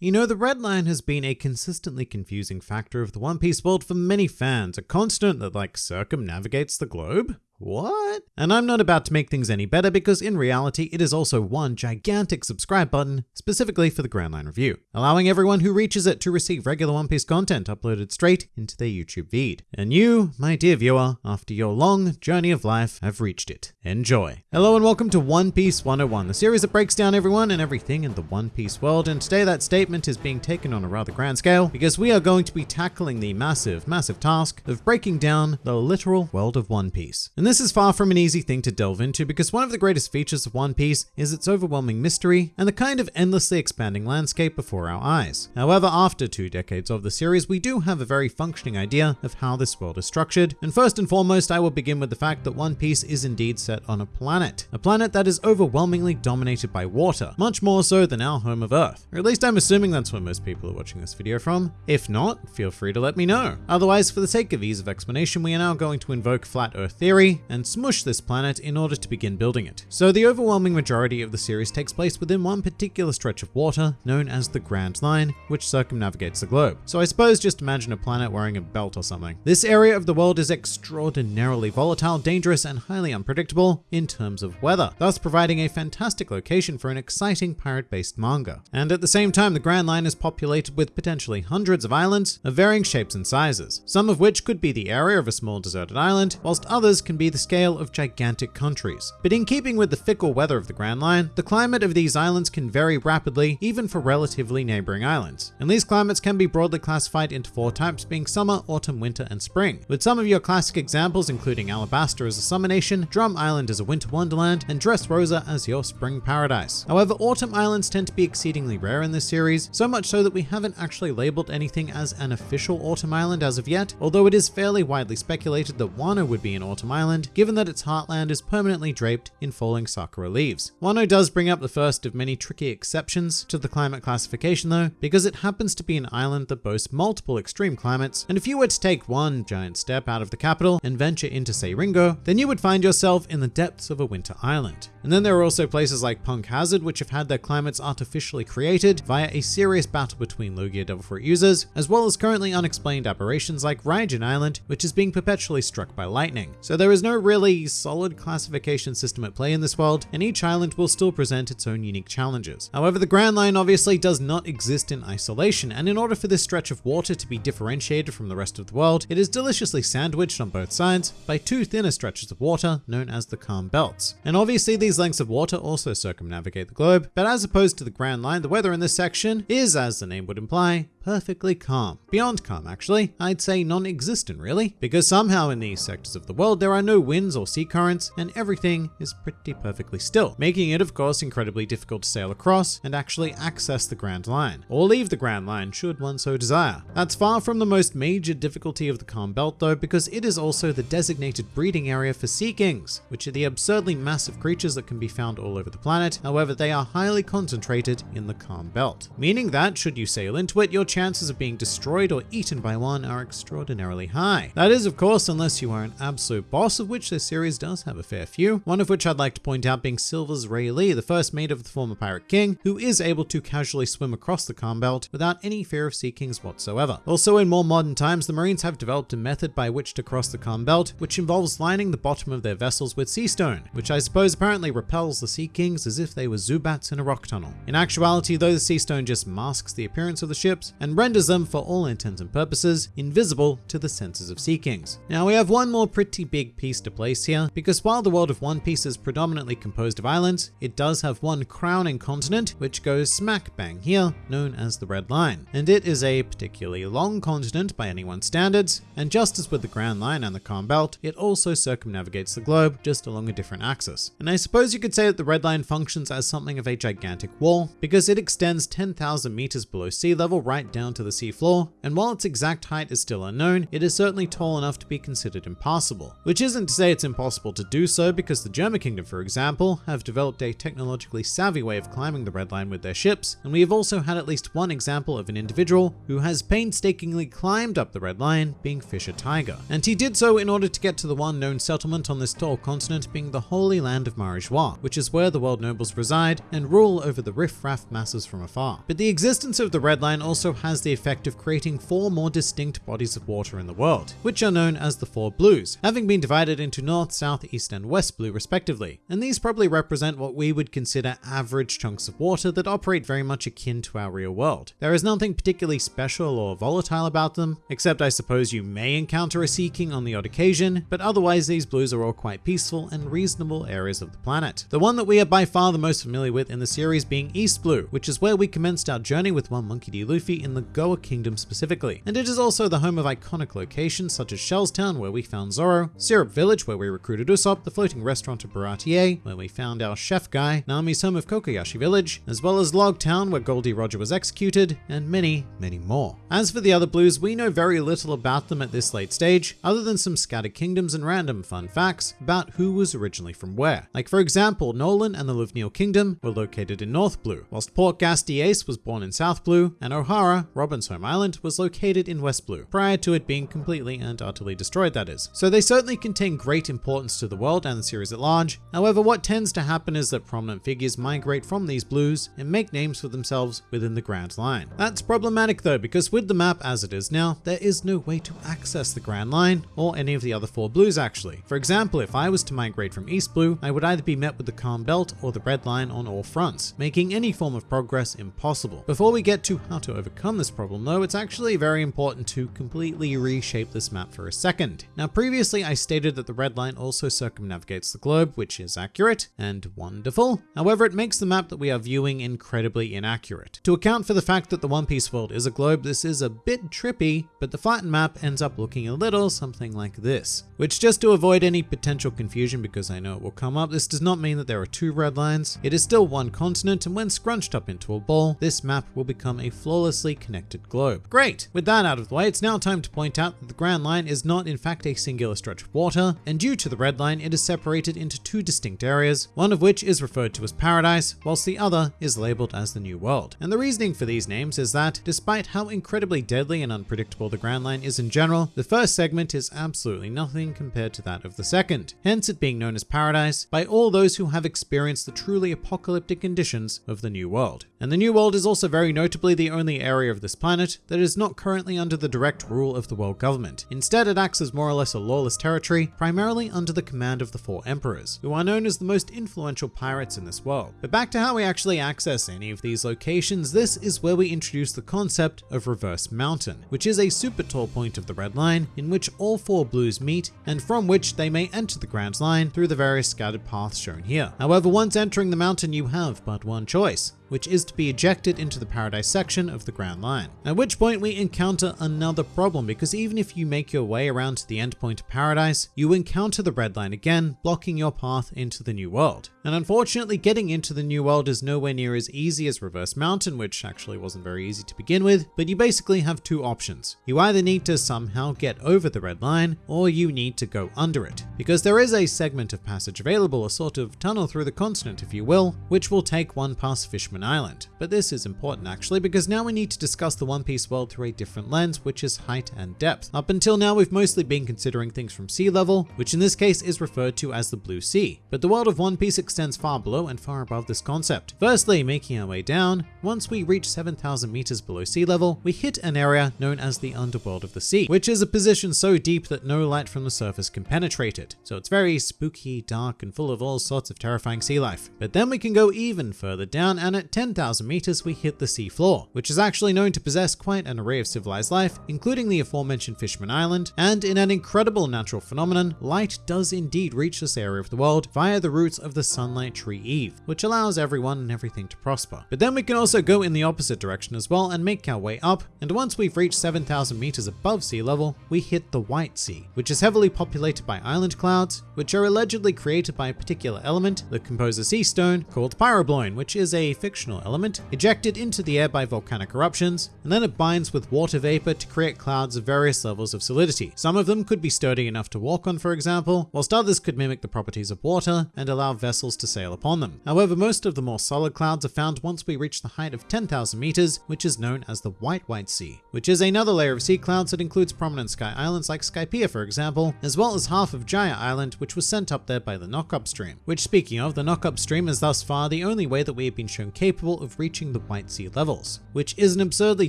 You know, the red line has been a consistently confusing factor of the One Piece world for many fans, a constant that like circumnavigates the globe? What? And I'm not about to make things any better because in reality, it is also one gigantic subscribe button specifically for the Grand Line Review, allowing everyone who reaches it to receive regular One Piece content uploaded straight into their YouTube feed. And you, my dear viewer, after your long journey of life, have reached it. Enjoy. Hello and welcome to One Piece 101, the series that breaks down everyone and everything in the One Piece world. And today that statement is being taken on a rather grand scale because we are going to be tackling the massive, massive task of breaking down the literal world of One Piece. This is far from an easy thing to delve into because one of the greatest features of One Piece is its overwhelming mystery and the kind of endlessly expanding landscape before our eyes. However, after two decades of the series, we do have a very functioning idea of how this world is structured. And first and foremost, I will begin with the fact that One Piece is indeed set on a planet. A planet that is overwhelmingly dominated by water, much more so than our home of Earth. Or at least I'm assuming that's where most people are watching this video from. If not, feel free to let me know. Otherwise, for the sake of ease of explanation, we are now going to invoke Flat Earth Theory and smush this planet in order to begin building it. So the overwhelming majority of the series takes place within one particular stretch of water known as the Grand Line, which circumnavigates the globe. So I suppose just imagine a planet wearing a belt or something. This area of the world is extraordinarily volatile, dangerous, and highly unpredictable in terms of weather, thus providing a fantastic location for an exciting pirate-based manga. And at the same time, the Grand Line is populated with potentially hundreds of islands of varying shapes and sizes, some of which could be the area of a small deserted island, whilst others can be the scale of gigantic countries. But in keeping with the fickle weather of the Grand Line, the climate of these islands can vary rapidly, even for relatively neighboring islands. And these climates can be broadly classified into four types being summer, autumn, winter, and spring, with some of your classic examples including Alabasta as a summer nation, Drum Island as a winter wonderland, and Dressrosa as your spring paradise. However, autumn islands tend to be exceedingly rare in this series, so much so that we haven't actually labeled anything as an official autumn island as of yet, although it is fairly widely speculated that Wano would be an autumn island, given that its heartland is permanently draped in falling sakura leaves. Wano does bring up the first of many tricky exceptions to the climate classification though, because it happens to be an island that boasts multiple extreme climates, and if you were to take one giant step out of the capital and venture into say Ringo, then you would find yourself in the depths of a winter island. And then there are also places like Punk Hazard, which have had their climates artificially created via a serious battle between Logia Devil Fruit users, as well as currently unexplained aberrations like Raijin Island, which is being perpetually struck by lightning. So there is no really solid classification system at play in this world, and each island will still present its own unique challenges. However, the Grand Line obviously does not exist in isolation, and in order for this stretch of water to be differentiated from the rest of the world, it is deliciously sandwiched on both sides by two thinner stretches of water known as the calm belts. And obviously these lengths of water also circumnavigate the globe, but as opposed to the Grand Line, the weather in this section is, as the name would imply, perfectly calm. Beyond calm, actually. I'd say non-existent, really. Because somehow in these sectors of the world, there are no winds or sea currents, and everything is pretty perfectly still, making it, of course, incredibly difficult to sail across and actually access the Grand Line, or leave the Grand Line should one so desire. That's far from the most major difficulty of the Calm Belt, though, because it is also the designated breeding area for Sea Kings, which are the absurdly massive creatures that can be found all over the planet. However, they are highly concentrated in the Calm Belt, meaning that should you sail into it, your chances of being destroyed or eaten by one are extraordinarily high. That is, of course, unless you are an absolute boss, of which this series does have a fair few, one of which I'd like to point out being Silvers Rayleigh, the first mate of the former Pirate King, who is able to casually swim across the Calm Belt without any fear of Sea Kings whatsoever. Also, in more modern times, the Marines have developed a method by which to cross the Calm Belt, which involves lining the bottom of their vessels with sea stone, which I suppose apparently repels the Sea Kings as if they were Zubats in a rock tunnel. In actuality, though, the sea stone just masks the appearance of the ships and renders them, for all intents and purposes, invisible to the senses of Sea Kings. Now, we have one more pretty big piece to place here, because while the world of One Piece is predominantly composed of islands, it does have one crowning continent, which goes smack bang here, known as the Red Line. And it is a particularly long continent by anyone's standards, and just as with the Grand Line and the Calm Belt, it also circumnavigates the globe, just along a different axis. And I suppose you could say that the Red Line functions as something of a gigantic wall, because it extends 10,000 meters below sea level right down to the seafloor, and while its exact height is still unknown, it is certainly tall enough to be considered impassable. Which isn't to say it's impossible to do so, because the Germa kingdom, for example, have developed a technologically savvy way of climbing the Red Line with their ships, and we have also had at least one example of an individual who has painstakingly climbed up the Red Line, being Fisher Tiger. And he did so in order to get to the one known settlement on this tall continent being the Holy Land of Marijois, which is where the world nobles reside and rule over the riff-raff masses from afar. But the existence of the Red Line also has the effect of creating four more distinct bodies of water in the world, which are known as the Four Blues, having been divided into North, South, East, and West Blue respectively. And these probably represent what we would consider average chunks of water that operate very much akin to our real world. There is nothing particularly special or volatile about them, except I suppose you may encounter a Sea King on the odd occasion, but otherwise these blues are all quite peaceful and reasonable areas of the planet. The one that we are by far the most familiar with in the series being East Blue, which is where we commenced our journey with one Monkey D. Luffy in the Goa Kingdom specifically. And it is also the home of iconic locations such as Shellstown where we found Zoro, Syrup Village where we recruited Usopp, the floating restaurant of Baratie where we found our chef guy, Nami's home of Kokoyashi Village, as well as Log Town where Gol D. Roger was executed, and many, many more. As for the other blues, we know very little about them at this late stage, other than some scattered kingdoms and random fun facts about who was originally from where. Like for example, Noland and the Lvneel Kingdom were located in North Blue, whilst Portgas Ace was born in South Blue, and Ohara, Robin's home island, was located in West Blue, prior to it being completely and utterly destroyed that is. So they certainly contain great importance to the world and the series at large. However, what tends to happen is that prominent figures migrate from these blues and make names for themselves within the Grand Line. That's problematic though, because with the map as it is now, there is no way to access the Grand Line, or any of the other four blues actually. For example, if I was to migrate from East Blue, I would either be met with the Calm Belt or the Red Line on all fronts, making any form of progress impossible. Before we get to how to overcome this problem though, it's actually very important to completely reshape this map for a second. Now previously I stated that the Red Line also circumnavigates the globe, which is accurate and wonderful. However, it makes the map that we are viewing incredibly inaccurate. To account for the fact that the One Piece world is a globe, this is a bit trippy, but the flattened map ends up looking a little something like this. Which just to avoid any potential confusion, because I know it will come up, this does not mean that there are two red lines. It is still one continent, and when scrunched up into a ball, this map will become a flawlessly connected globe. Great! With that out of the way, it's now time to point out that the Grand Line is not in fact a singular stretch of water, and due to the red line, it is separated into two distinct areas, one of which is referred to as Paradise, whilst the other is labeled as the New World. And the reasoning for these names is that, despite how incredibly deadly and unpredictable the Grand Line is in general, the first segment is absolutely nothing compared to that of the second, hence it being known as Paradise by all those who have experienced the truly apocalyptic conditions of the New World. And the New World is also very notably the only area of this planet that is not currently under the direct rule of the world government. Instead, it acts as more or less a lawless territory, primarily under the command of the Four Emperors, who are known as the most influential pirates in this world. But back to how we actually access any of these locations, this is where we introduce the concept of Reverse Mountain, which is a super tall point of the Red Line in which all four blues meet and from which they may enter the Grand Line through the various scattered paths shown here. However, once entering the mountain, you have but one choice which is to be ejected into the Paradise section of the Grand Line. At which point we encounter another problem because even if you make your way around to the endpoint of Paradise, you encounter the Red Line again, blocking your path into the New World. And unfortunately, getting into the New World is nowhere near as easy as Reverse Mountain, which actually wasn't very easy to begin with, but you basically have two options. You either need to somehow get over the Red Line, or you need to go under it. Because there is a segment of passage available, a sort of tunnel through the continent if you will, which will take one past Fishman Island. But this is important actually, because now we need to discuss the One Piece world through a different lens, which is height and depth. Up until now, we've mostly been considering things from sea level, which in this case is referred to as the Blue Sea. But the world of One Piece extends far below and far above this concept. Firstly, making our way down, once we reach 7,000 meters below sea level, we hit an area known as the underworld of the sea, which is a position so deep that no light from the surface can penetrate it. So it's very spooky, dark, and full of all sorts of terrifying sea life. But then we can go even further down, and at 10,000 meters, we hit the sea floor, which is actually known to possess quite an array of civilized life, including the aforementioned Fishman Island, and in an incredible natural phenomenon, light does indeed reach this area of the world via the roots of the sunlight tree Eve, which allows everyone and everything to prosper. But then we can also go in the opposite direction as well and make our way up, and once we've reached 7,000 meters above sea level, we hit the White Sea, which is heavily populated by island clouds, which are allegedly created by a particular element that composes sea stone called pyrobloin, which is a fictional frictional element ejected into the air by volcanic eruptions, and then it binds with water vapor to create clouds of various levels of solidity. Some of them could be sturdy enough to walk on, for example, whilst others could mimic the properties of water and allow vessels to sail upon them. However, most of the more solid clouds are found once we reach the height of 10,000 meters, which is known as the White White Sea, which is another layer of sea clouds that includes prominent sky islands like Skypiea, for example, as well as half of Jaya Island, which was sent up there by the Knock Up Stream. Which, speaking of, the Knock Up Stream is thus far the only way that we have been shown capable of reaching the White Sea levels, which is an absurdly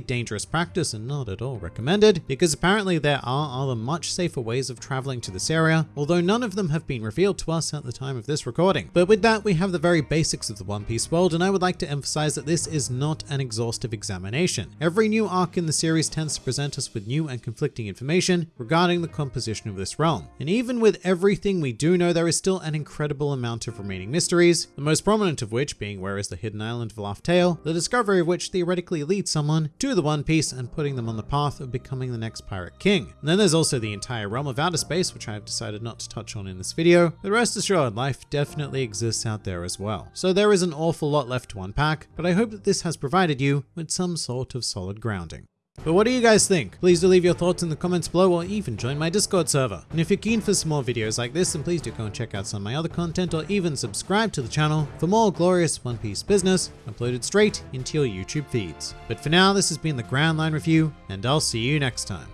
dangerous practice and not at all recommended, because apparently there are other much safer ways of traveling to this area, although none of them have been revealed to us at the time of this recording. But with that, we have the very basics of the One Piece world, and I would like to emphasize that this is not an exhaustive examination. Every new arc in the series tends to present us with new and conflicting information regarding the composition of this realm. And even with everything we do know, there is still an incredible amount of remaining mysteries, the most prominent of which being where is the hidden island of Laugh Tale, the discovery of which theoretically leads someone to the One Piece and putting them on the path of becoming the next pirate king. And then there's also the entire realm of outer space, which I have decided not to touch on in this video, but rest assured, life definitely exists out there as well. So there is an awful lot left to unpack, but I hope that this has provided you with some sort of solid grounding. But what do you guys think? Please do leave your thoughts in the comments below or even join my Discord server. And if you're keen for some more videos like this, then please do go and check out some of my other content or even subscribe to the channel for more glorious One Piece business uploaded straight into your YouTube feeds. But for now, this has been the Grand Line Review, and I'll see you next time.